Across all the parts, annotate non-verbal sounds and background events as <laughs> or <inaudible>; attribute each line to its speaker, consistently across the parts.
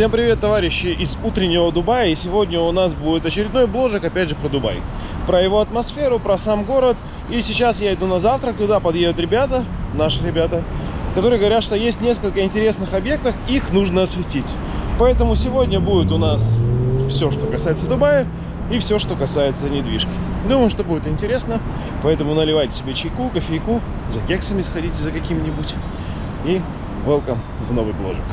Speaker 1: Всем привет, товарищи из утреннего Дубая. И сегодня у нас будет очередной бложек, опять же, про Дубай. Про его атмосферу, про сам город. И сейчас я иду на завтрак, туда подъедут ребята, наши ребята, которые говорят, что есть несколько интересных объектов, их нужно осветить. Поэтому сегодня будет у нас все, что касается Дубая и все, что касается недвижки. Думаю, что будет интересно, поэтому наливайте себе чайку, кофейку, за кексами сходите за каким-нибудь. И welcome в новый бложек.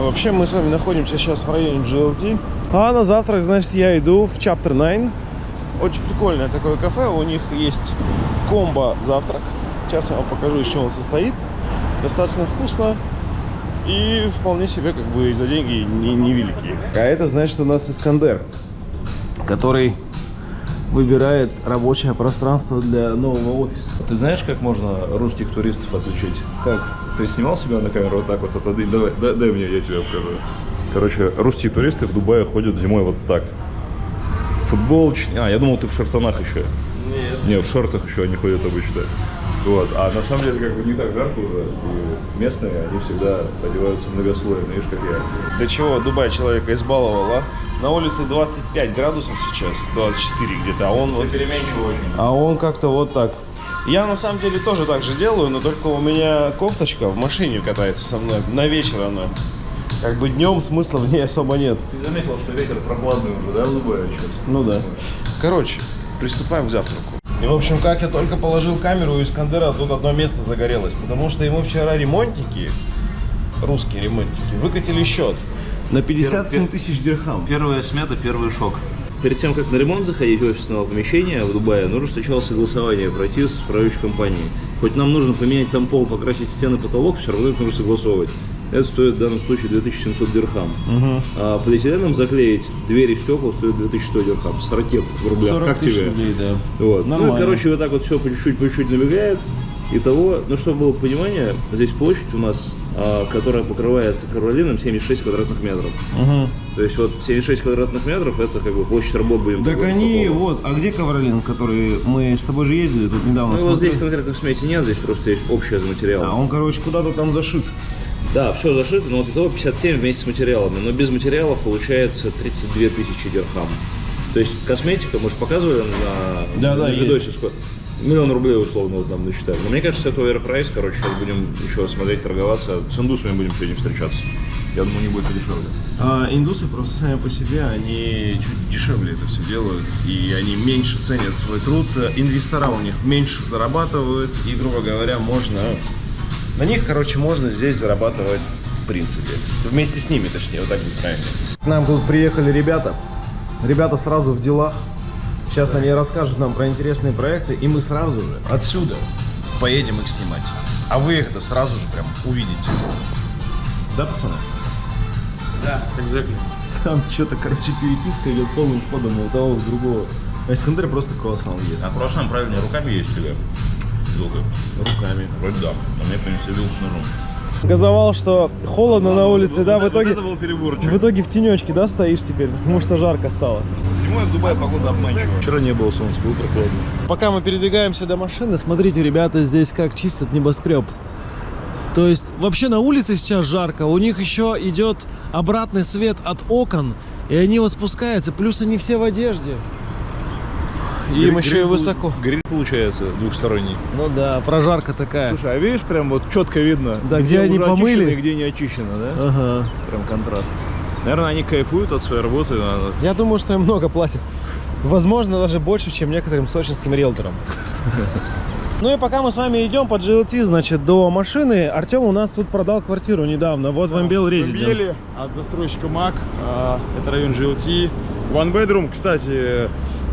Speaker 1: А вообще мы с вами находимся сейчас в районе GLT. А на завтрак, значит, я иду в Chapter 9. Очень прикольное такое кафе. У них есть комбо завтрак. Сейчас я вам покажу, из чего он состоит. Достаточно вкусно. И вполне себе, как бы, за деньги не, невеликие. А это значит у нас Искандер, который выбирает рабочее пространство для нового офиса.
Speaker 2: Ты знаешь, как можно русских туристов отличить?
Speaker 1: Как?
Speaker 2: Ты снимал себя на камеру вот так вот отодвинь? Давай, дай, дай мне, я тебе покажу. Короче, русские туристы в Дубае ходят зимой вот так. Футболочки. А, я думал, ты в шортанах еще.
Speaker 1: Нет.
Speaker 2: Не, в шортах еще они ходят обычно. Вот. А на самом деле, как бы не так жарко уже. И местные, они всегда одеваются многослойно, видишь, как я.
Speaker 1: До чего Дубай человека избаловал, а? На улице 25 градусов сейчас, 24 где-то, а он вот...
Speaker 2: очень.
Speaker 1: А он как-то вот так. Я на самом деле тоже так же делаю, но только у меня кофточка в машине катается со мной. На вечер она. Как бы днем смысла в ней особо нет.
Speaker 2: Ты заметил, что ветер прохладный уже, да, сейчас?
Speaker 1: Ну да. Короче, приступаем к завтраку. И, в общем, как я только положил камеру у Искандера, тут одно место загорелось. Потому что ему вчера ремонтники, русские ремонтники, выкатили счет на 57 тысяч дирхам.
Speaker 2: Первая смета, первый шок. Перед тем, как на ремонт заходить в офисное помещение в Дубае, нужно сначала согласование пройти с управляющей компанией. Хоть нам нужно поменять там пол, покрасить стены, потолок, все равно это нужно согласовывать. Это стоит в данном случае 2700 дирхам. А полиэтиленом заклеить двери стекла стоит 2100 дирхам. С ракет в рублях.
Speaker 1: 40
Speaker 2: как тебе?
Speaker 1: рублей, да.
Speaker 2: Вот. Ну, и, короче, вот так вот все по чуть-чуть, по чуть-чуть набегает. Итого, ну, чтобы было понимание, здесь площадь у нас, а, которая покрывается Каролином, 76 квадратных метров.
Speaker 1: Угу.
Speaker 2: То есть вот 76 квадратных метров, это как бы площадь работ будем
Speaker 1: Так
Speaker 2: вот
Speaker 1: они,
Speaker 2: полу.
Speaker 1: вот, а где Ковролин, который мы с тобой же ездили тут недавно?
Speaker 2: Ну,
Speaker 1: смотрели?
Speaker 2: здесь конкретно в смете нет, здесь просто есть общее за материал.
Speaker 1: А он, короче, куда-то там зашит.
Speaker 2: Да, все зашито, но вот итого 57 вместе с материалами. Но без материалов получается 32 тысячи дирхам. То есть косметика, мы же показывали на,
Speaker 1: Да,
Speaker 2: на
Speaker 1: да,
Speaker 2: видосе
Speaker 1: есть.
Speaker 2: сколько. Миллион рублей условно вот нам насчитали. Но мне кажется, это оверпрайс, короче, сейчас будем еще смотреть, торговаться. С индусами будем сегодня встречаться. Я думаю, не будет дешевле.
Speaker 1: А индусы просто сами по себе, они чуть дешевле это все делают, и они меньше ценят свой труд, инвестора у них меньше зарабатывают, и, грубо говоря, можно, на них, короче, можно здесь зарабатывать в принципе. Вместе с ними, точнее, вот так будет правильно. К нам тут приехали ребята, ребята сразу в делах, сейчас они расскажут нам про интересные проекты, и мы сразу же отсюда поедем их снимать. А вы их это сразу же прям увидите. Да, пацаны?
Speaker 3: Да, exactly.
Speaker 1: Там что-то, короче, переписка идет полным ходом у того, у другого. А Искандер просто круассан ест.
Speaker 2: А прошлом правильно руками есть? Вилкой.
Speaker 1: Руками.
Speaker 2: Вроде да. А мне принесли вилку с ножом.
Speaker 1: Газовал, что холодно на улице, да, в итоге...
Speaker 2: был переборчик.
Speaker 1: В итоге в тенечке, да, стоишь теперь, потому что жарко стало.
Speaker 2: Зимой в Дубае погода обманчивая. Вчера не было солнца, было прохладно.
Speaker 1: Пока мы передвигаемся до машины, смотрите, ребята здесь как чистят небоскреб. То есть вообще на улице сейчас жарко, у них еще идет обратный свет от окон, и они вот спускаются, плюс они все в одежде. И им еще и высоко.
Speaker 2: Гриль получается двухсторонний.
Speaker 1: Ну да, прожарка такая.
Speaker 3: Слушай, а видишь, прям вот четко видно,
Speaker 1: Да, где они
Speaker 3: уже
Speaker 1: помыли.
Speaker 3: и где не очищено, да?
Speaker 1: Ага.
Speaker 3: Прям контраст. Наверное, они кайфуют от своей работы. надо-
Speaker 1: Я думаю, что им много платят. Возможно, даже больше, чем некоторым сочинским риэлторам. Ну и пока мы с вами идем по GLT, значит, до машины, Артем у нас тут продал квартиру недавно, вот в Амбел Резиденс.
Speaker 3: Амбели от застройщика МАК. Это район GLT. One bedroom, кстати,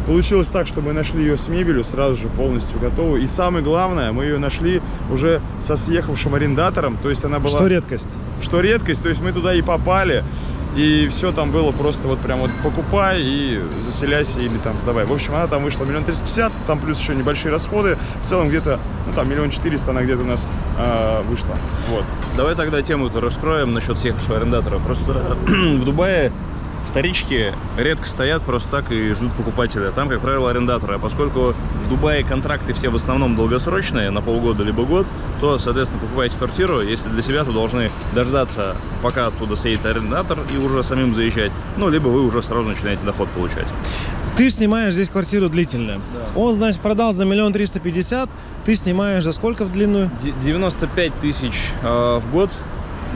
Speaker 3: получилось так, что мы нашли ее с мебелью сразу же полностью готову. И самое главное, мы ее нашли уже со съехавшим арендатором. То есть она была...
Speaker 1: Что редкость.
Speaker 3: что редкость, то есть мы туда и попали, и все там было просто вот прям вот покупай и заселяйся или там сдавай. В общем, она там вышла миллион триста пятьдесят, там плюс еще небольшие расходы, в целом где-то, ну там миллион четыреста она где-то у нас э, вышла. Вот.
Speaker 2: Давай тогда тему раскроем насчет съехавшего арендатора. Просто <clears throat> в Дубае Вторички редко стоят просто так и ждут покупателя. Там, как правило, арендаторы. А поскольку в Дубае контракты все в основном долгосрочные, на полгода либо год, то, соответственно, покупаете квартиру, если для себя, то должны дождаться, пока оттуда сидит арендатор и уже самим заезжать. Ну, либо вы уже сразу начинаете доход получать.
Speaker 1: Ты снимаешь здесь квартиру длительно.
Speaker 2: Да.
Speaker 1: Он, значит, продал за миллион триста пятьдесят. Ты снимаешь за сколько в длинную?
Speaker 2: Д- 95 тысяч э, в год.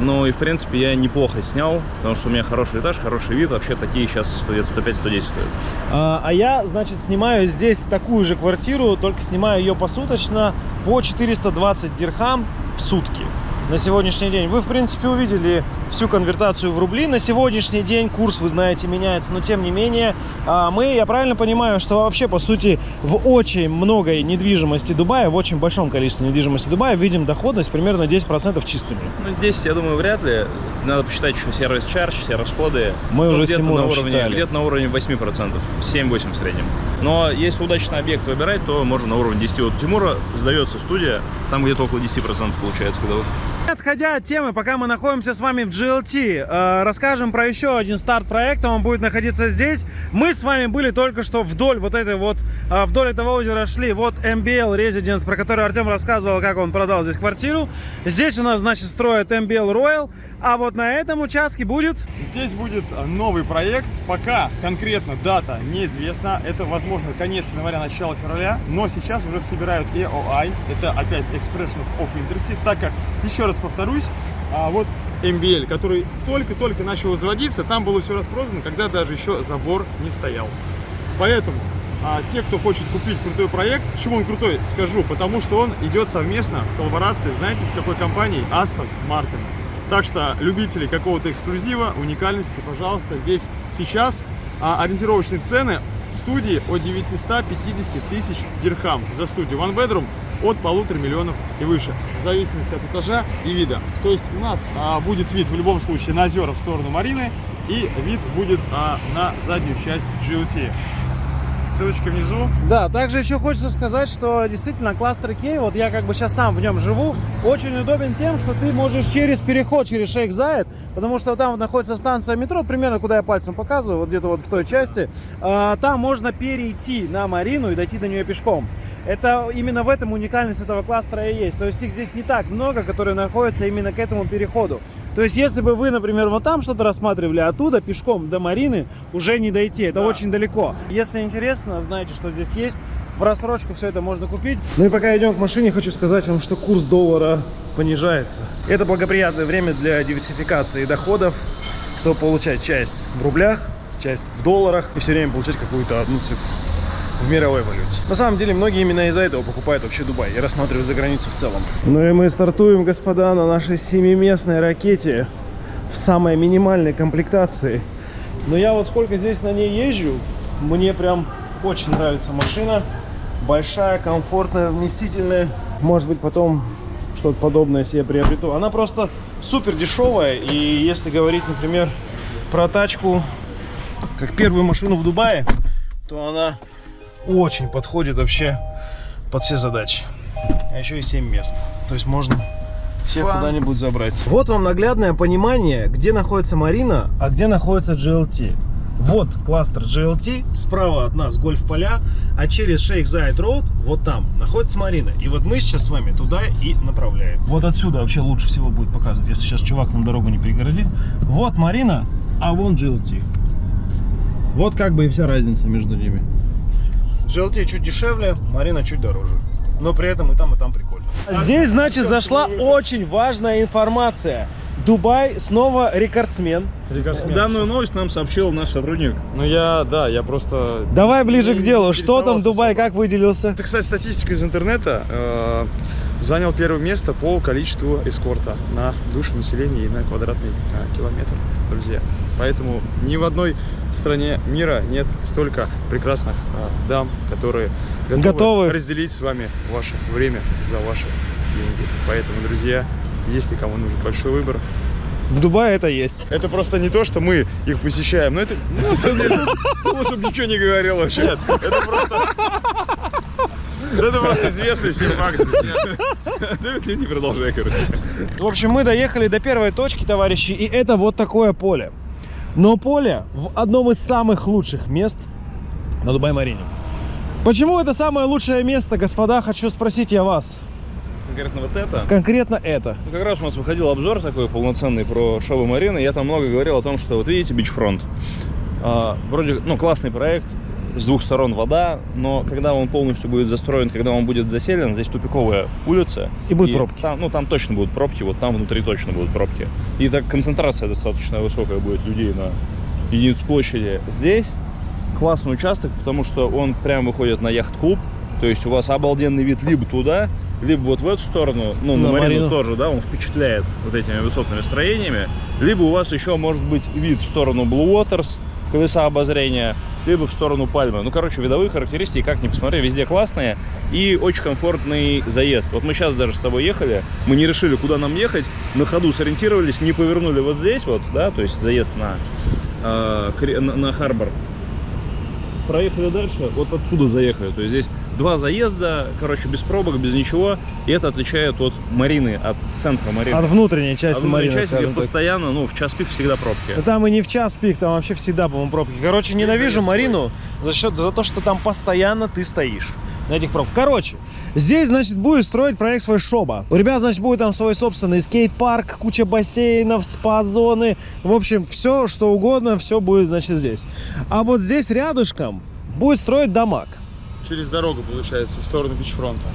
Speaker 2: Ну и, в принципе, я неплохо снял, потому что у меня хороший этаж, хороший вид. Вообще такие сейчас стоят 105-110 стоят.
Speaker 1: А, а я, значит, снимаю здесь такую же квартиру, только снимаю ее посуточно по 420 дирхам в сутки на сегодняшний день. Вы, в принципе, увидели всю конвертацию в рубли. На сегодняшний день курс, вы знаете, меняется, но тем не менее а, мы, я правильно понимаю, что вообще, по сути, в очень многой недвижимости Дубая, в очень большом количестве недвижимости Дубая видим доходность примерно 10% чистыми.
Speaker 2: Ну, 10, я думаю, вряд ли. Надо посчитать еще сервис чардж, все расходы.
Speaker 1: Мы
Speaker 2: Ну,
Speaker 1: уже с
Speaker 2: где-то на уровне. Где-то на уровне 8%, 7-8 в среднем. Но если удачный объект выбирать, то можно на уровне 10. Вот у Тимура сдается студия, там где-то около 10% получается годовых.
Speaker 1: Отходя от темы, пока мы находимся с вами в GLT, э, расскажем про еще один старт проекта, он будет находиться здесь. Мы с вами были только что вдоль вот этой вот, э, вдоль этого озера шли, вот MBL Residence, про который Артем рассказывал, как он продал здесь квартиру. Здесь у нас, значит, строят MBL Royal, а вот на этом участке будет...
Speaker 3: Здесь будет а, новый проект. Пока конкретно дата неизвестна. Это, возможно, конец января, начало февраля. Но сейчас уже собирают EOI. Это опять Expression of Interest. Так как, еще раз повторюсь, а, вот MBL, который только-только начал заводиться, там было все распродано, когда даже еще забор не стоял. Поэтому а, те, кто хочет купить крутой проект, почему он крутой, скажу, потому что он идет совместно в коллаборации, знаете, с какой компанией? Aston Martin. Так что любители какого-то эксклюзива, уникальности, пожалуйста, здесь сейчас а, ориентировочные цены студии от 950 тысяч дирхам за студию. One bedroom от полутора миллионов и выше, в зависимости от этажа и вида. То есть у нас а, будет вид в любом случае на озера в сторону Марины и вид будет а, на заднюю часть GLT. Ссылочка внизу.
Speaker 1: Да, также еще хочется сказать, что действительно кластер Кей, вот я как бы сейчас сам в нем живу, очень удобен тем, что ты можешь через переход, через Шейх Зайд, потому что там находится станция метро, примерно куда я пальцем показываю, вот где-то вот в той части, а, там можно перейти на Марину и дойти до нее пешком. Это именно в этом уникальность этого кластера и есть. То есть их здесь не так много, которые находятся именно к этому переходу. То есть, если бы вы, например, вот там что-то рассматривали, оттуда пешком до Марины уже не дойти. Это
Speaker 3: Да.
Speaker 1: очень далеко. Если интересно, знаете, что здесь есть. В рассрочку все это можно купить. Ну и пока идем к машине, хочу сказать вам, что курс доллара понижается. Это благоприятное время для диверсификации доходов, чтобы получать часть в рублях, часть в долларах и все время получать какую-то одну цифру в мировой валюте. На самом деле, многие именно из-за этого покупают вообще Дубай и рассматривают за границу в целом. Ну и мы стартуем, господа, на нашей семиместной ракете в самой минимальной комплектации. Но я вот сколько здесь на ней езжу, мне прям очень нравится машина. Большая, комфортная, вместительная. Может быть, потом что-то подобное себе приобрету. Она просто супер дешевая. И если говорить, например, про тачку, как первую машину в Дубае, то она очень подходит вообще под все задачи. А еще и 7 мест. То есть можно всех куда-нибудь забрать. Вот вам наглядное понимание, где находится Марина, а где находится GLT. Вот кластер GLT, справа от нас гольф-поля, а через Шейх Зайд Роуд, вот там, находится Марина. И вот мы сейчас с вами туда и направляем. Вот отсюда вообще лучше всего будет показывать, если сейчас чувак нам дорогу не перегородит. Вот Марина, а вон GLT. Вот как бы и вся разница между ними. GLT чуть дешевле, Марина чуть дороже. Но при этом и там, и там прикольно. Здесь, значит, зашла очень важная информация. Дубай снова рекордсмен.
Speaker 2: Данную новость нам сообщил наш сотрудник.
Speaker 3: Ну я, да, я просто...
Speaker 1: Давай ближе к делу. Что там Дубай,
Speaker 3: особо.
Speaker 1: как выделился?
Speaker 3: Это, кстати, статистика из интернета. э, занял первое место по количеству эскорта на душу населения и на квадратный э, километр, друзья. Поэтому ни в одной стране мира нет столько прекрасных э, дам, которые готовы,
Speaker 1: Готовы.
Speaker 3: разделить с вами ваше время за ваши деньги. Поэтому, друзья, если кому нужен большой выбор,
Speaker 1: В Дубае это есть.
Speaker 3: это просто не то, что мы их посещаем, но это, ну, на самом деле, <laughs> ничего не говорил вообще. Это просто... Да Это просто известный всем факт. друзья. Не продолжай, короче.
Speaker 1: В общем, мы доехали до первой точки, товарищи, и это вот такое поле. но поле в одном из самых лучших мест на Дубай-Марине. Почему это самое лучшее место, господа, хочу спросить я вас.
Speaker 2: Конкретно вот это.
Speaker 1: Конкретно это.
Speaker 2: Ну, как раз у нас выходил обзор такой полноценный про Шобы Марины. Я там много говорил о том, что вот видите бичфронт. А, вроде, ну, классный проект, с двух сторон вода, но когда он полностью будет застроен, когда он будет заселен, здесь тупиковая улица.
Speaker 1: И будут пробки.
Speaker 2: Там, ну, там точно будут пробки, вот там внутри точно будут пробки. И так концентрация достаточно высокая будет людей на единицу площади. Здесь классный участок, потому что он прям выходит на яхт-клуб. То есть у вас обалденный вид либо туда, либо вот в эту сторону, ну, на,
Speaker 1: На
Speaker 2: Марину,
Speaker 1: Марину.
Speaker 2: тоже, да, он впечатляет вот этими высотными строениями. Либо у вас еще может быть вид в сторону Blue Waters, колеса обозрения, либо в сторону Пальмы. Ну, короче, видовые характеристики, как ни посмотри, везде классные и очень комфортный заезд. Вот мы сейчас даже с тобой ехали, мы не решили, куда нам ехать, на ходу сориентировались, не повернули вот здесь вот, да, то есть заезд на, э, на, на Харбор. Проехали дальше, вот отсюда заехали. То есть здесь два заезда, короче, без пробок, без ничего. И это отличает от Марины, от центра Марины.
Speaker 1: От внутренней части
Speaker 2: внутренней
Speaker 1: Марины,
Speaker 2: части, где
Speaker 1: так.
Speaker 2: постоянно, ну, в час пик всегда пробки.
Speaker 1: Да Там и не в час пик, там вообще всегда, по-моему, пробки. Короче, ненавижу Марину за счет за то, что там постоянно ты стоишь на этих пробках. Короче, здесь, значит, будет строить проект свой Шоба. У ребят, значит, будет там свой собственный скейт-парк, куча бассейнов, спа-зоны. В общем, все, что угодно, все будет, значит, здесь. А вот здесь рядышком будет строить дамаг.
Speaker 3: Через дорогу, получается, в сторону бичфронта.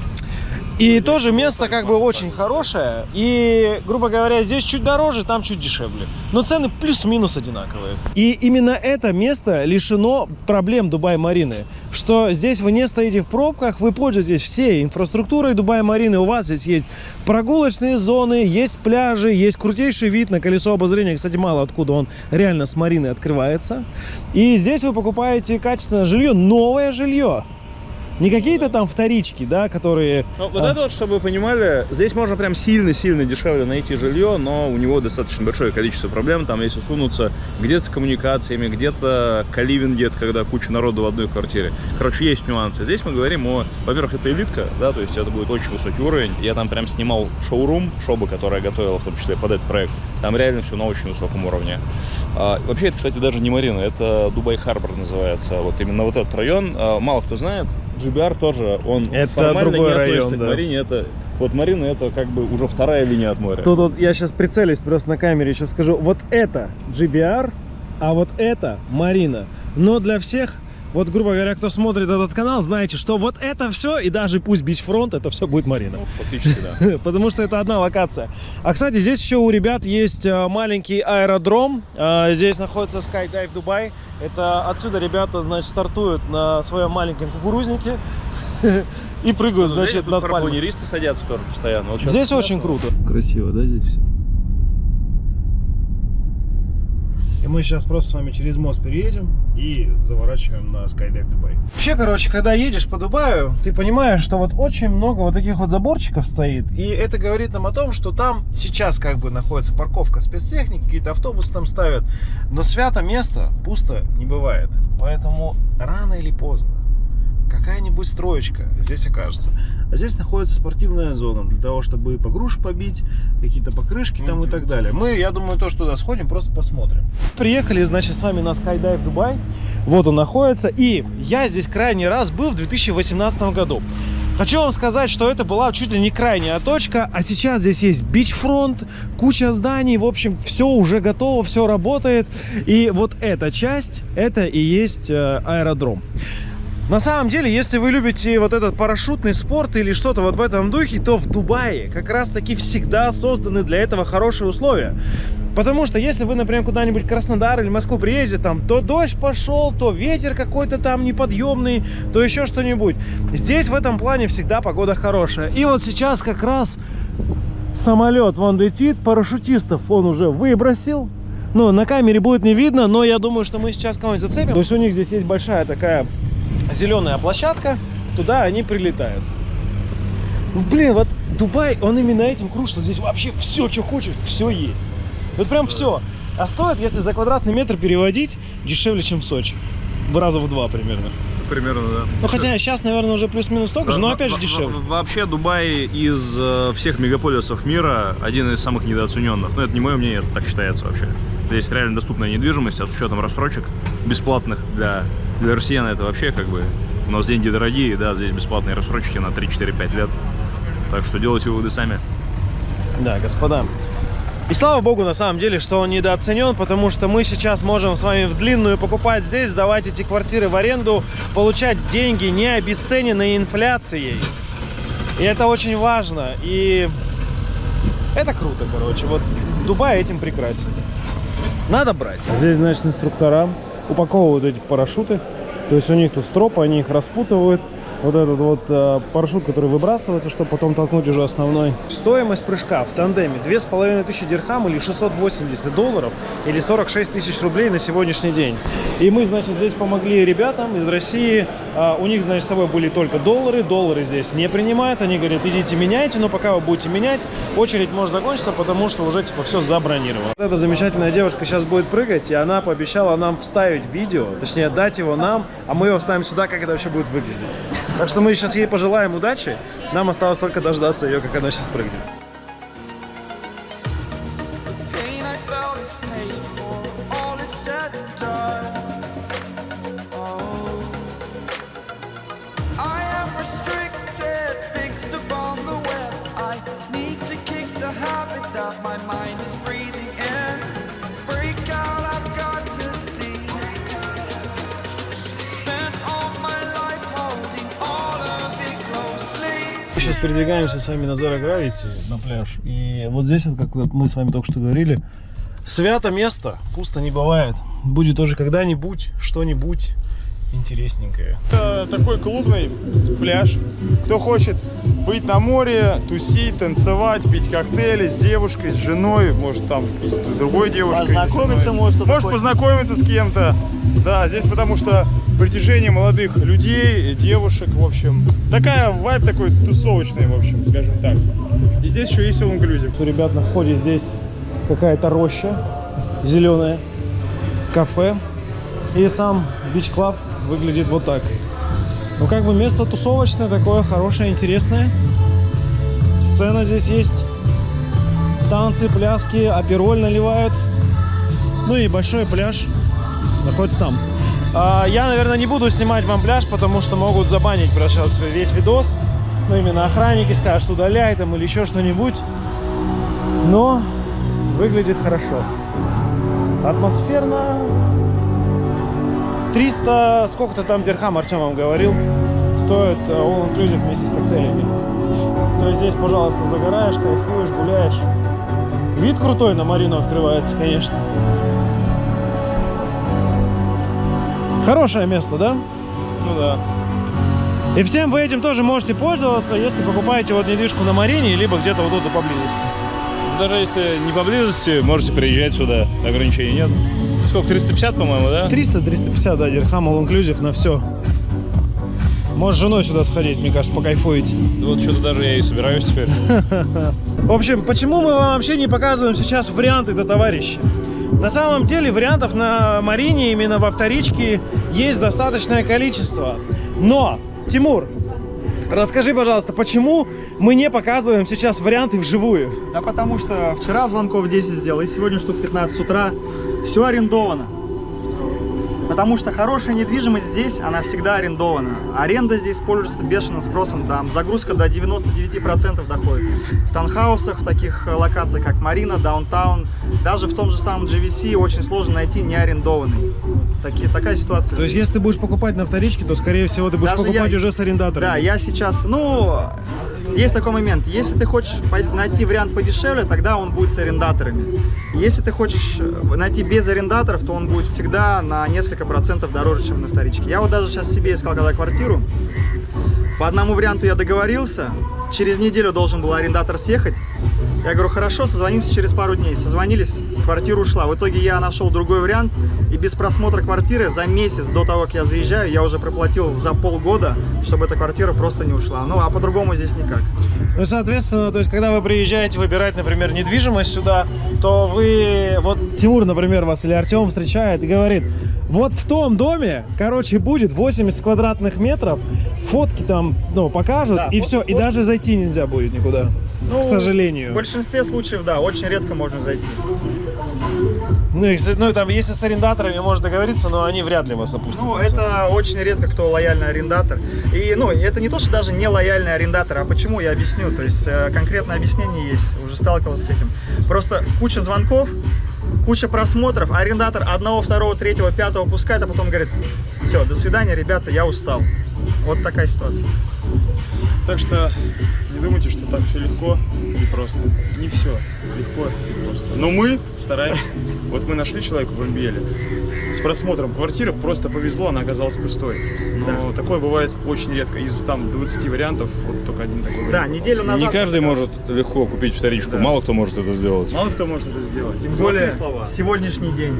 Speaker 1: И тоже место как бы очень хорошее. И, грубо говоря, здесь чуть дороже, там чуть дешевле. Но цены плюс-минус одинаковые. И именно это место лишено проблем Дубай-Марины. Что здесь вы не стоите в пробках, вы пользуетесь всей инфраструктурой Дубай-Марины. У вас здесь есть прогулочные зоны, есть пляжи, есть крутейший вид на колесо обозрения. Кстати, мало откуда он реально с Марины открывается. И здесь вы покупаете качественное жилье, новое жилье. Не какие-то там вторички, да, которые...
Speaker 2: Ну, вот
Speaker 1: А.
Speaker 2: это вот, чтобы вы понимали, здесь можно прям сильно-сильно дешевле найти жилье, но у него достаточно большое количество проблем. Там, если сунуться где-то с коммуникациями, где-то каливинги, это когда куча народу в одной квартире. Короче, есть нюансы. Здесь мы говорим о, во-первых, это элитка, да, то есть это будет очень высокий уровень. Я там прям снимал шоурум, шоба, которая готовила в том числе под этот проект. Там реально все на очень высоком уровне. А, вообще, это, кстати, даже не Марина, это Дубай Харбор называется. Вот именно вот этот район. А, мало кто знает, GBR тоже, он
Speaker 1: Это
Speaker 2: формально
Speaker 1: другой
Speaker 2: не
Speaker 1: район,
Speaker 2: относится
Speaker 1: да.
Speaker 2: к Марине. Это, вот Марина это как бы уже вторая линия от моря.
Speaker 1: Тут вот я сейчас прицелюсь просто на камере, сейчас скажу. Вот это JBR, а вот это Марина. Но для всех, вот грубо говоря, кто смотрит этот канал, знаете, что вот это все, и даже пусть Beachfront, это все будет Марина.
Speaker 2: Ну, фактически, да. <laughs>
Speaker 1: Потому что это одна локация. А, кстати, здесь еще у ребят есть э, маленький аэродром. Э, Здесь находится Skydive Дубай. Это отсюда ребята, значит, стартуют на своем маленьком кукурузнике <laughs> и прыгают,
Speaker 2: Значит,
Speaker 1: значит, над пальмой.
Speaker 2: садятся тоже постоянно.
Speaker 1: Здесь очень круто. Красиво, да, здесь все? И мы сейчас просто с вами через мост переедем и заворачиваем на Skydive Дубай. Вообще, короче, когда едешь по Дубаю, ты понимаешь, что вот очень много вот таких вот заборчиков стоит. И это говорит нам о том, что там сейчас как бы находится парковка спецтехники, какие-то автобусы там ставят. Но свято место пусто не бывает. Поэтому рано или поздно какая-нибудь строечка здесь окажется. А здесь находится спортивная зона для того, чтобы погруш побить, какие-то покрышки там и так далее. Мы, я думаю, тоже туда сходим, просто посмотрим. Приехали, значит, с вами на Skydive Дубай. Вот он находится. И я здесь крайний раз был в 2018 году. Хочу вам сказать, что это была чуть ли не крайняя точка, а сейчас здесь есть бичфронт, куча зданий, в общем, все уже готово, все работает. И вот эта часть, это и есть э, аэродром. На самом деле, если вы любите вот этот парашютный спорт или что-то вот в этом духе, то в Дубае как раз таки всегда созданы для этого хорошие условия. Потому что если вы, например, куда-нибудь Краснодар или Москву приедете, там то дождь пошел, то ветер какой-то там неподъемный, то еще что-нибудь. Здесь в этом плане всегда погода хорошая. И вот сейчас как раз самолет вон летит, парашютистов он уже выбросил. Ну, на камере будет не видно, но я думаю, что мы сейчас кого-нибудь зацепим. То есть у них здесь есть большая такая зеленая площадка, туда они прилетают. Ну, Блин, вот Дубай, он именно этим крут, что здесь вообще все, что хочешь, все есть. Вот прям все. А стоит, если за квадратный метр переводить, дешевле, чем в Сочи. В раза в два примерно.
Speaker 2: Примерно, да.
Speaker 1: Ну, хотя сейчас, наверное, уже плюс-минус столько же, но опять же дешевле.
Speaker 2: во- Вообще Дубай из э, всех мегаполисов мира один из самых недооцененных. Ну, это не мое мнение, это так считается вообще.
Speaker 3: Здесь реально доступная недвижимость, а с учетом рассрочек бесплатных для, для россиян это вообще как бы... У нас деньги дорогие, да, здесь бесплатные рассрочки на 3-4-5 лет. Так что делайте выводы сами.
Speaker 1: Да, господа. И слава богу, на самом деле, что он недооценен, потому что мы сейчас можем с вами в длинную покупать здесь, сдавать эти квартиры в аренду, получать деньги, не обесцененные инфляцией. И это очень важно. И это круто, короче. Вот Дубай этим прекрасен. Надо брать. Здесь, значит, инструктора упаковывают эти парашюты. То есть у них тут стропы, они их распутывают. Вот этот вот э, парашют, который выбрасывается, чтобы потом толкнуть уже основной. Стоимость прыжка в тандеме 2500 дирхам или 680 долларов или 46 тысяч рублей на сегодняшний день. И мы, значит, здесь помогли ребятам из России. А, у них, значит, с собой были только доллары. Доллары здесь не принимают. Они говорят, идите меняйте, но пока вы будете менять, очередь может закончиться, потому что уже типа все забронировано. Вот эта замечательная девушка сейчас будет прыгать, и она пообещала нам вставить видео, точнее дать его нам, а мы его вставим сюда, как это вообще будет выглядеть. Так что мы сейчас ей пожелаем удачи. Нам осталось только дождаться ее, как она сейчас прыгнет. Сейчас передвигаемся с вами на Zero Gravity, на пляж. И вот здесь, вот, как мы с вами только что говорили, свято место, пусто не бывает. Будет тоже когда-нибудь что-нибудь интересненькое.
Speaker 3: Это такой клубный пляж. Кто хочет быть на море, тусить, танцевать, пить коктейли с девушкой, с женой, может там с другой девушкой.
Speaker 4: Познакомиться может
Speaker 3: Может
Speaker 4: хочет.
Speaker 3: познакомиться с кем-то. Да, здесь потому что притяжение молодых людей, девушек, в общем. Такая вайб такой тусовочный, в общем, скажем так. И здесь еще есть all inclusive.
Speaker 1: У ребят на входе здесь какая-то роща зеленая, кафе. И сам Club выглядит вот так. Ну, как бы место тусовочное, такое хорошее, интересное. Сцена здесь есть. Танцы, пляски, апероль наливают. Ну и большой пляж находится там. А, я, наверное, не буду снимать вам пляж, потому что могут забанить про сейчас весь видос. Ну, именно охранники скажут, удаляй там или еще что-нибудь. Но выглядит хорошо. Атмосферно. 300, сколько-то там дирхам Артем вам говорил, стоит э, all inclusive вместе с коктейлями. То есть здесь, пожалуйста, загораешь, кайфуешь, гуляешь. Вид крутой на Марину открывается, конечно. Хорошее место, да?
Speaker 3: Ну да.
Speaker 1: И всем вы этим тоже можете пользоваться, если покупаете вот недвижку на Марине, либо где-то вот тут поблизости.
Speaker 3: Даже если не поблизости, можете приезжать сюда. Ограничений нет. Сколько, 350, по-моему, да?
Speaker 1: 300-350, да, дирхам all inclusive на все. Можешь с женой сюда сходить, мне кажется, покайфуете.
Speaker 3: Вот что-то даже я и собираюсь теперь. <laughs>
Speaker 1: В общем, почему мы вам вообще не показываем сейчас варианты до товарища? На самом деле вариантов на Марине, именно во вторичке, есть достаточное количество. Но, Тимур, расскажи, пожалуйста, почему мы не показываем сейчас варианты вживую?
Speaker 4: Да потому что вчера звонков 10 сделал, и сегодня штук 15 с утра. Все арендовано. Потому что хорошая недвижимость здесь, она всегда арендована. Аренда здесь пользуется бешеным спросом, там загрузка до 99% доходит. В таунхаусах, в таких э, локациях, как Марина, Даунтаун, даже в том же самом GVC очень сложно найти неарендованный. Такие, такая ситуация.
Speaker 1: То есть, если ты будешь покупать на вторичке, то, скорее всего, ты будешь
Speaker 4: Даже
Speaker 1: покупать
Speaker 4: я-
Speaker 1: уже с арендатором.
Speaker 4: Да, я сейчас, ну, есть такой момент. Если ты хочешь найти вариант подешевле, тогда он будет с арендаторами. Если ты хочешь э, найти без арендаторов, то он будет всегда на несколько процентов дороже, чем на вторичке. Я вот даже сейчас себе искал когда квартиру. По одному варианту я договорился. Через неделю должен был арендатор съехать. Я говорю, хорошо, созвонимся через пару дней. Созвонились, квартира ушла. В итоге я нашел другой вариант. И без просмотра квартиры за месяц до того, как я заезжаю, я уже проплатил за полгода, чтобы эта квартира просто не ушла. Ну, а по-другому здесь никак.
Speaker 1: Ну, соответственно, то есть, когда вы приезжаете выбирать, например, недвижимость сюда, то вы, вот Тимур, например, вас или Артем встречает и говорит, вот в том доме, короче, будет 80 квадратных метров, фотки там, ну, покажут,
Speaker 4: Да,
Speaker 1: и все, и
Speaker 4: фот-
Speaker 1: даже зайти нельзя будет никуда,
Speaker 4: Ну,
Speaker 1: к сожалению.
Speaker 4: В большинстве случаев, да, очень редко можно зайти.
Speaker 1: Ну, если, ну, там, если с арендаторами можно договориться, но они вряд ли вас опустят.
Speaker 4: Ну, это очень редко кто лояльный арендатор. И, ну, это не то, что даже не лояльный арендатор, а почему, я объясню. То есть, э, конкретное объяснение есть, уже сталкивался с этим. Просто куча звонков, куча просмотров, арендатор одного, второго, третьего, пятого пускает, а потом говорит, все, до свидания, ребята, я устал. Вот такая ситуация.
Speaker 3: Так что не думайте, что так все легко и просто. Не все легко и просто. Но мы стараемся. Вот мы нашли человека в Амбиеле с просмотром квартиры, просто повезло, она оказалась пустой. Но такое бывает очень редко. Из там 20 вариантов, вот только один такой
Speaker 4: Да,
Speaker 3: вариант.
Speaker 4: неделю назад...
Speaker 5: Не каждый может легко купить вторичку, мало кто может это сделать.
Speaker 3: Мало кто может это сделать. Тем
Speaker 4: Более
Speaker 3: более слова.
Speaker 4: сегодняшний день.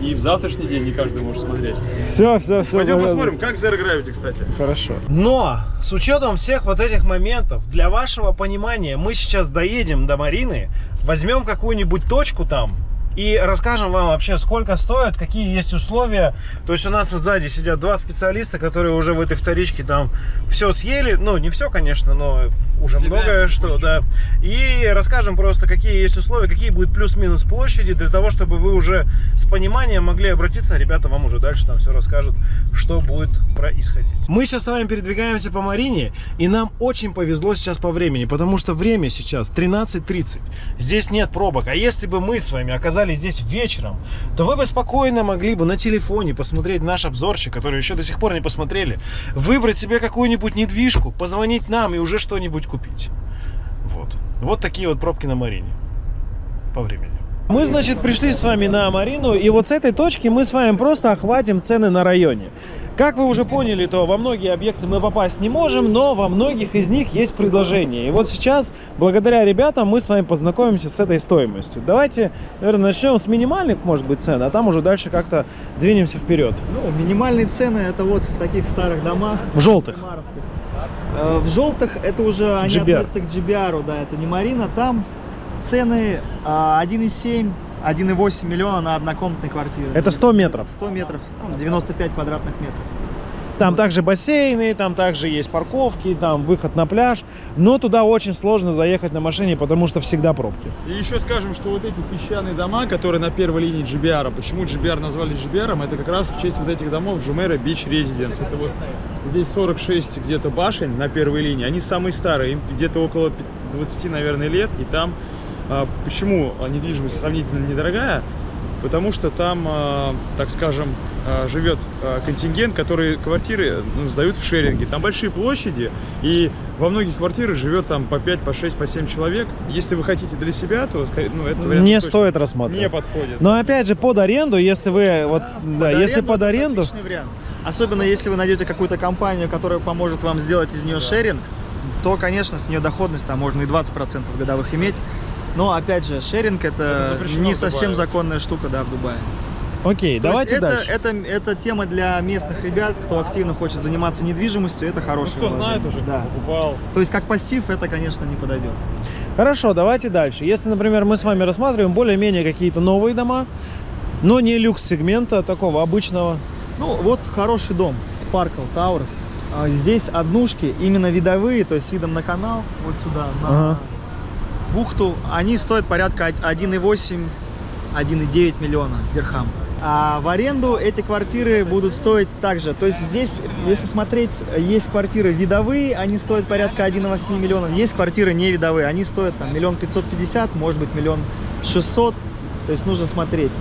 Speaker 3: И в завтрашний день не каждый может смотреть.
Speaker 1: Все, все, все.
Speaker 3: Пойдем посмотрим, как Zero Gravity, кстати.
Speaker 1: Хорошо. Но с учетом всех вот этих моментов, для вашего понимания, мы сейчас доедем до Марины, возьмем какую-нибудь точку там и расскажем вам вообще, сколько стоит, какие есть условия. То есть у нас вот сзади сидят два специалиста, которые уже в этой вторичке там все съели. Ну, не все, конечно, но уже
Speaker 3: Съедаем
Speaker 1: многое что, да. И расскажем просто, какие есть условия, какие будут плюс-минус площади, для того, чтобы вы уже с пониманием могли обратиться. Ребята вам уже дальше там все расскажут, что будет происходить. Мы сейчас с вами передвигаемся по Марине, и нам очень повезло сейчас по времени, потому что время сейчас 13.30. Здесь нет пробок. А если бы мы с вами оказались здесь вечером, то вы бы спокойно могли бы на телефоне посмотреть наш обзорчик, который еще до сих пор не посмотрели, выбрать себе какую-нибудь недвижку, позвонить нам и уже что-нибудь купить. Вот. Вот такие вот пробки на Марине по времени. Мы, значит, пришли с вами на Марину, и вот с этой точки мы с вами просто охватим цены на районе. Как вы уже поняли, то во многие объекты мы попасть не можем, но во многих из них есть предложения. И вот сейчас, благодаря ребятам, мы с вами познакомимся с этой стоимостью. Давайте, наверное, начнем с минимальных, может быть, цен, а там уже дальше как-то двинемся вперед.
Speaker 4: Ну, минимальные цены это вот в таких старых домах.
Speaker 1: В желтых.
Speaker 4: Э, В желтых это уже они
Speaker 1: GBR.
Speaker 4: относятся к GBR, да, это не Марина. Там цены а, 1,7, 1,8 миллиона на однокомнатной квартире.
Speaker 1: Это 100 метров.
Speaker 4: 100 метров, там 95 квадратных метров.
Speaker 1: Там также бассейны, там также есть парковки, там выход на пляж. Но туда очень сложно заехать на машине, потому что всегда пробки.
Speaker 3: И еще скажем, что вот эти песчаные дома, которые на первой линии GBR, почему GBR назвали GBR, это как раз в честь вот этих домов Jumeirah Beach Residence. Это вот здесь 46 где-то башен на первой линии, они самые старые, им где-то около 20, наверное, лет, и там, а, почему недвижимость сравнительно недорогая, потому что там, а, так скажем, а, живет а, контингент, который квартиры ну, сдают в шеринге. Там большие площади, и во многих квартирах живет там по 5, по 6, по 7 человек. Если вы хотите для себя, то ну, это вариант
Speaker 1: Не стоит рассматривать.
Speaker 3: не подходит.
Speaker 1: Но опять же, под аренду, если вы, вот, да, если под
Speaker 4: это
Speaker 1: аренду,
Speaker 4: отличный вариант. Особенно если вы найдете какую-то компанию, которая поможет вам сделать из нее шеринг, то, конечно, с нее доходность там можно и 20% годовых иметь. Но, опять же, шеринг это,
Speaker 3: Это
Speaker 4: не совсем законная штука, да, в Дубае.
Speaker 1: окей,
Speaker 4: То
Speaker 1: давайте
Speaker 4: это,
Speaker 1: дальше.
Speaker 4: Это, это тема для местных ребят, кто активно хочет заниматься недвижимостью, это
Speaker 3: Ну,
Speaker 4: хорошее
Speaker 3: кто знает
Speaker 4: вложение.
Speaker 3: уже, кто
Speaker 4: Да.
Speaker 3: покупал.
Speaker 4: То есть как пассив это, конечно, не подойдет.
Speaker 1: Хорошо, давайте дальше. Если, например, мы с вами рассматриваем более-менее какие-то новые дома, но не люкс-сегмента, такого обычного.
Speaker 4: Ну, вот хороший дом, Sparkle Towers. А, Здесь однушки, именно видовые, то есть с видом на канал, вот сюда, на
Speaker 1: Ага.
Speaker 4: Бухту, они стоят порядка 1,8-1,9 миллиона дирхам. А в аренду эти квартиры будут стоить также. То есть здесь, если смотреть, есть квартиры видовые, они стоят порядка 1,8 миллионов. Есть квартиры не видовые, они стоят там миллион пятьсот пятьдесят, может быть миллион шестьсот. То есть нужно смотреть.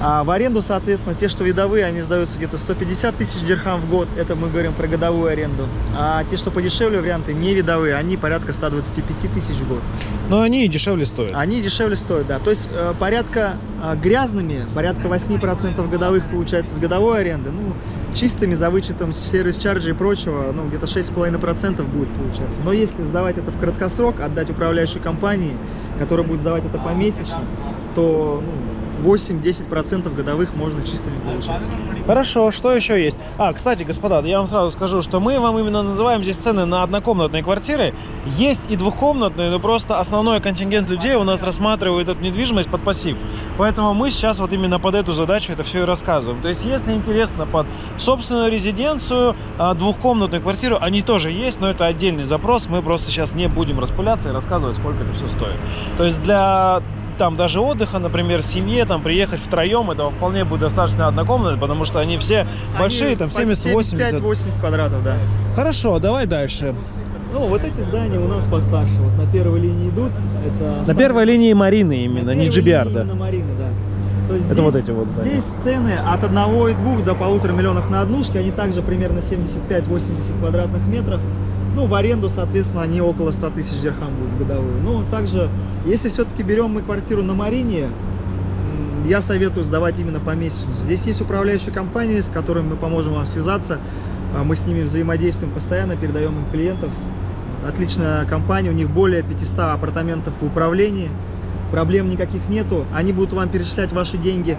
Speaker 4: А в аренду, соответственно, те, что видовые, они сдаются где-то 150 тысяч дирхам в год. Это мы говорим про годовую аренду. А те, что подешевле варианты, не видовые, они порядка 125 тысяч в год.
Speaker 1: Но они и дешевле стоят.
Speaker 4: Они дешевле стоят, да. То есть э, порядка э, грязными, порядка 8% годовых получается с годовой аренды. Ну, чистыми, за вычетом сервис-чарджа и прочего, ну, где-то 6,5% будет получаться. Но если сдавать это в краткосрок, отдать управляющей компании, которая будет сдавать это помесячно, то ну, 8-10% годовых можно чистыми получать.
Speaker 1: Хорошо, что еще есть? А, кстати, господа, я вам сразу скажу, что мы вам именно называем здесь цены на однокомнатные квартиры. Есть и двухкомнатные, но просто основной контингент людей у нас рассматривает эту недвижимость под пассив. Поэтому мы сейчас вот именно под эту задачу это все и рассказываем. То есть, если интересно под собственную резиденцию, а, двухкомнатную квартиру, они тоже есть, но это отдельный запрос. Мы просто сейчас не будем распыляться и рассказывать, сколько это все стоит. То есть, для там даже отдыха, например, семье, там приехать втроем, этого вполне будет достаточно однокомнатной, потому что они все большие,
Speaker 4: Они
Speaker 1: там
Speaker 4: под
Speaker 1: 70-80.
Speaker 4: 75-80 квадратов, да.
Speaker 1: Хорошо, давай дальше.
Speaker 4: Ну, вот эти здания у нас постарше. Вот на первой линии идут. Это
Speaker 1: На первой линии Марины именно, не GBR, да.
Speaker 4: именно Марины, да. То есть
Speaker 1: Это вот эти вот здания.
Speaker 4: Здесь цены от 1,2 до полутора миллионов на однушке. Они также примерно 75-80 квадратных метров. Ну, в аренду, соответственно, они около 100 тысяч дирхам будут годовую. Ну, также, если все-таки берем мы квартиру на Марине, я советую сдавать именно помесячно. Здесь есть управляющая компания, с которой мы поможем вам связаться. А Мы с ними взаимодействуем постоянно, передаем им клиентов. Отличная компания, у них более 500 апартаментов в управлении. Проблем никаких нету. Они будут вам перечислять ваши деньги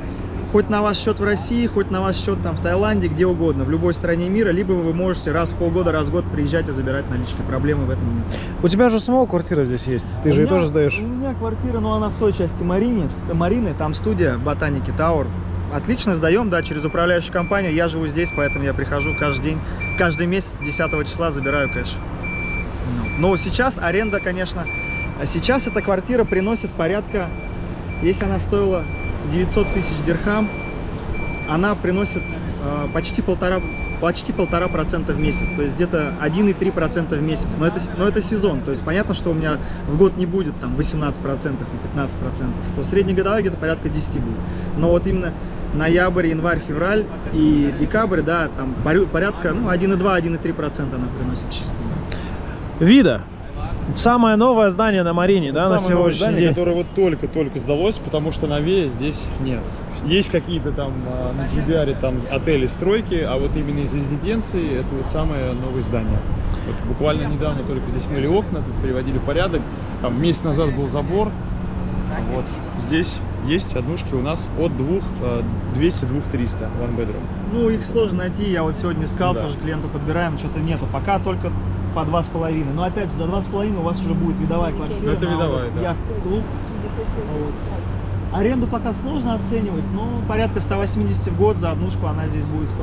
Speaker 4: хоть на ваш счет в России, хоть на ваш счет там в Таиланде, где угодно, в любой стране мира, либо вы можете раз в полгода, раз в год приезжать и забирать наличные. Проблемы в этом нет.
Speaker 1: У тебя же самого квартира здесь есть. Ты же
Speaker 4: У
Speaker 1: ее
Speaker 4: меня-
Speaker 1: тоже сдаешь.
Speaker 4: У меня квартира, но она в той части Марины, Марины, там студия Ботаники Тауэр. Отлично сдаем, да, через управляющую компанию. Я живу здесь, поэтому я прихожу каждый день, каждый месяц 10 числа забираю кэш. Ну, Но сейчас аренда, конечно, а сейчас эта квартира приносит порядка, если она стоила 900 тысяч дирхам, она приносит э, почти полтора почти полтора процента в месяц, то есть где-то 1,3 процента в месяц. Но это, но это сезон, то есть понятно, что у меня в год не будет там 18 процентов и 15 процентов, то среднегодовая где-то порядка 10 будет. Но вот именно ноябрь, январь, февраль и декабрь, да, там порядка ну, 1,2-1,3 процента она приносит чисто.
Speaker 1: Вида. Самое новое здание на Марине, да, на
Speaker 3: Самое новое
Speaker 1: сегодняшний
Speaker 3: здание,
Speaker 1: день.
Speaker 3: которое вот только-только сдалось, потому что новее здесь нет. Есть какие-то там а, на GBR там отели, стройки, а вот именно из резиденции это вот самое новое здание. Вот буквально недавно только здесь мыли окна, тут приводили в порядок. Там месяц назад был забор. А Вот здесь есть однушки у нас от двух а, 200 двух 300 one bedroom.
Speaker 4: Ну, их сложно найти, я вот сегодня искал,
Speaker 3: Да.
Speaker 4: тоже клиенту подбираем, что-то нету. Пока только по два с половиной. Но опять же, за два с половиной у вас уже будет видовая квартира.
Speaker 3: Это видовая, да.
Speaker 4: яхт-клуб. Вот. Аренду пока сложно оценивать, но порядка 180 в год за однушку она здесь будет 100%.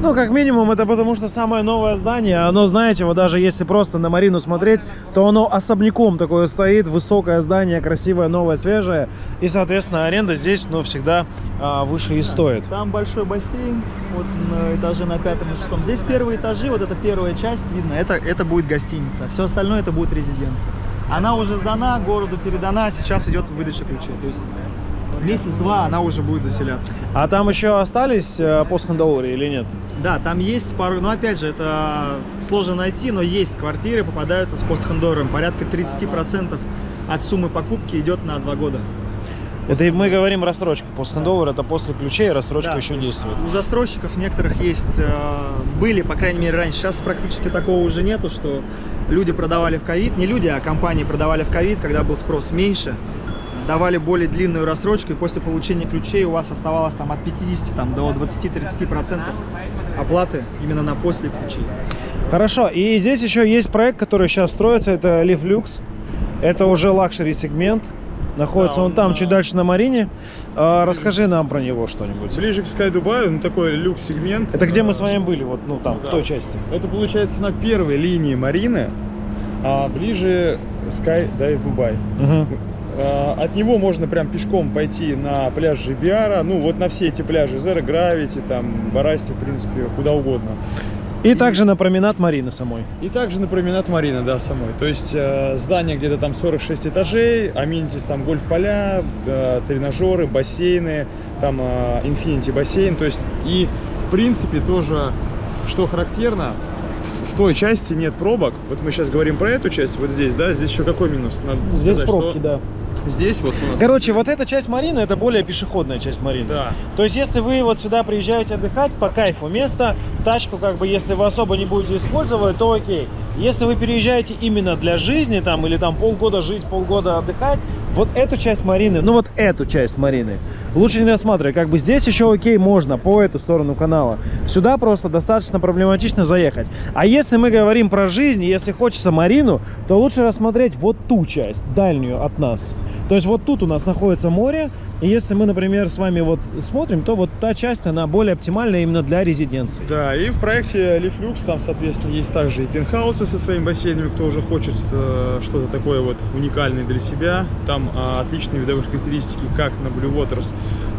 Speaker 1: Ну, как минимум, это потому что самое новое здание, оно, знаете, вот даже если просто на Марину смотреть, то оно особняком такое стоит, высокое здание, красивое, новое, свежее, и, соответственно, аренда здесь, ну, всегда а, выше и стоит.
Speaker 4: Там большой бассейн, вот на этаже на пятом и шестом. Здесь первые этажи, вот эта первая часть, видно, это, это будет гостиница. Все остальное это будет резиденция. Она уже сдана, городу передана, сейчас идет выдача ключей. То есть месяц-два она уже будет заселяться.
Speaker 1: А там еще остались э, или нет?
Speaker 4: Да, там есть пару, но опять же, это сложно найти, но есть квартиры, попадаются с постхендором. Порядка 30% от суммы покупки идет на два года.
Speaker 1: Это мы говорим рассрочка. Постхандовер это после ключей, рассрочка
Speaker 4: Да,
Speaker 1: еще действует.
Speaker 4: У застройщиков некоторых есть, э, были, по крайней мере, раньше. Сейчас практически такого уже нету, что люди продавали в ковид, не люди, а компании продавали в ковид, когда был спрос меньше, давали более длинную рассрочку, и после получения ключей у вас оставалось там от 50 там, до 20-30% оплаты именно на после ключей.
Speaker 1: Хорошо, и здесь еще есть проект, который сейчас строится, это LIV Lux. Это уже luxury сегмент. Находится
Speaker 3: Да,
Speaker 1: он
Speaker 3: он
Speaker 1: там,
Speaker 3: на-
Speaker 1: чуть дальше на Марине. А, расскажи нам про него что-нибудь.
Speaker 3: Ближе к Sky Dubai, ну такой люкс-сегмент.
Speaker 1: Это где мы
Speaker 3: Э,
Speaker 1: с вами были, вот, ну там, в
Speaker 3: да.
Speaker 1: той части.
Speaker 3: Это получается на первой линии Марины, а ближе Sky Dive Dubai. А, От него можно прям пешком пойти на пляж JBR а, ну вот на все эти пляжи, Zero Gravity, там, Barasti, в принципе, куда угодно.
Speaker 1: И также на променад Марины самой.
Speaker 3: И также на променад Марина, да, самой. То есть э, здание где-то там 46 этажей, аминитис там гольф-поля, э, тренажеры, бассейны, там э, Infinity бассейн. То есть и в принципе тоже, что характерно, в той части нет пробок. Вот мы сейчас говорим про эту часть, вот здесь, да, здесь еще какой минус? Надо
Speaker 1: Здесь
Speaker 3: сказать,
Speaker 1: пробки,
Speaker 3: что
Speaker 1: да.
Speaker 3: Здесь вот у нас...
Speaker 1: Короче, вот эта часть Марины, это более пешеходная часть Марины.
Speaker 3: Да.
Speaker 1: То есть, если вы вот сюда приезжаете отдыхать, по кайфу место, тачку как бы, если вы особо не будете использовать, то окей. Если вы переезжаете именно для жизни там, или там полгода жить, полгода отдыхать, вот эту часть Марины, ну вот эту часть Марины, лучше не рассматривать. Как бы здесь еще окей, можно по эту сторону канала. Сюда просто достаточно проблематично заехать. А если мы говорим про жизнь, если хочется Марину, то лучше рассмотреть вот ту часть, дальнюю от нас. То есть вот тут у нас находится море, и если мы, например, с вами вот смотрим, то вот та часть, она более оптимальна именно для резиденции.
Speaker 3: Да, и в проекте Lux там, соответственно, есть также и пентхаусы со своими бассейнами, кто уже хочет э, что-то такое вот уникальное для себя. Там там а, отличные видовые характеристики как на Blue Waters,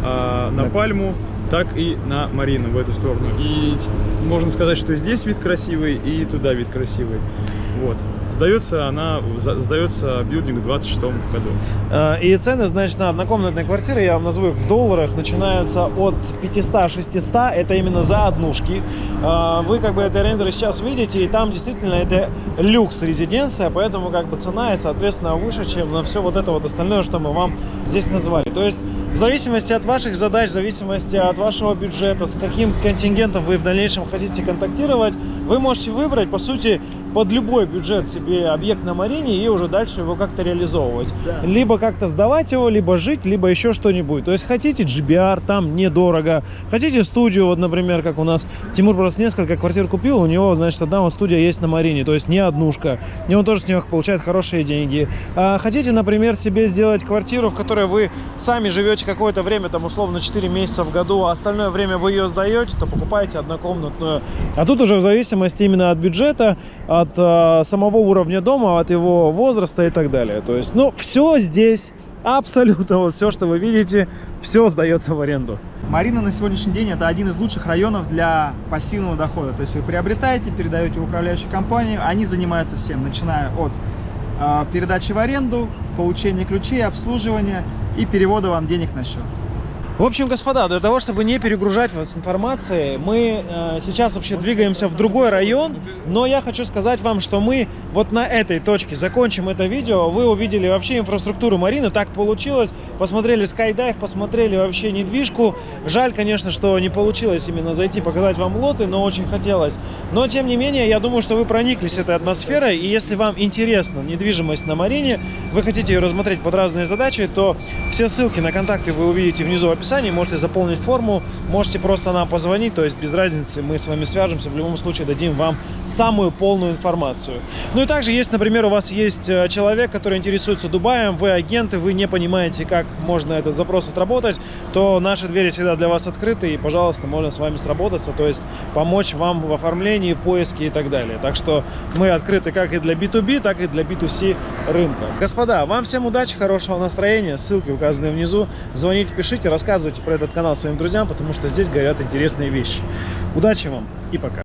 Speaker 3: а, на Пальму, так и на Марину в эту сторону. И можно сказать, что здесь вид красивый, и туда вид красивый. Вот. Сдается она, сдается билдинг в 26 году.
Speaker 1: Э, И цены, значит, на однокомнатные квартиры, я вам назову их в долларах, начинаются от 500-600, это именно за однушки. Э, Вы как бы это рендеры сейчас видите, и там действительно это люкс резиденция, поэтому как бы цена и, соответственно, выше, чем на все вот это вот остальное, что мы вам здесь назвали. То есть в зависимости от ваших задач, в зависимости от вашего бюджета, с каким контингентом вы в дальнейшем хотите контактировать, вы можете выбрать, по сути, под любой бюджет себе объект на Марине и уже дальше его как-то реализовывать. Либо как-то сдавать его, либо жить, либо еще что-нибудь. То есть хотите GBR, там недорого. Хотите студию, вот, например, как у нас Тимур просто несколько квартир купил, у него, значит, одна вот студия есть на Марине, то есть не однушка. И он тоже с нее получает хорошие деньги. А хотите, например, себе сделать квартиру, в которой вы сами живете какое-то время, там условно 4 месяца в году, а остальное время вы ее сдаете, то покупаете однокомнатную. А тут уже в зависимости именно от бюджета, от э, самого уровня дома, от его возраста и так далее. То есть, ну, все здесь, абсолютно вот все, что вы видите, все сдается в аренду.
Speaker 4: Марина на сегодняшний день это один из лучших районов для пассивного дохода. То есть вы приобретаете, передаете в управляющую компанию, они занимаются всем, начиная от э, передачи в аренду, получения ключей, обслуживания и перевода вам денег на счет.
Speaker 1: В общем, господа, для того, чтобы не перегружать вас информацией, мы э, сейчас вообще двигаемся в другой район, но я хочу сказать вам, что мы вот на этой точке закончим это видео. Вы увидели вообще инфраструктуру Марины, так получилось. Посмотрели скайдайв, посмотрели вообще недвижку. Жаль, конечно, что не получилось именно зайти, показать вам лоты, но очень хотелось. Но, тем не менее, я думаю, что вы прониклись этой атмосферой, и если вам интересна недвижимость на Марине, вы хотите ее рассмотреть под разные задачи, то все ссылки на контакты вы увидите внизу в описании, можете заполнить форму, можете просто нам позвонить, то есть без разницы, мы с вами свяжемся, в любом случае дадим вам самую полную информацию. Ну и также, если, например, у вас есть э, человек, который интересуется Дубаем, вы агенты, вы не понимаете, как можно этот запрос отработать, то наши двери всегда для вас открыты, и, пожалуйста, можно с вами сработаться, то есть помочь вам в оформлении, поиске и так далее. Так что мы открыты как и для B2B, так и для B2C рынка. Господа, вам всем удачи, хорошего настроения, ссылки указаны внизу. Звоните, пишите, рассказывайте про этот канал своим друзьям, потому что здесь горят интересные вещи. Удачи вам и пока.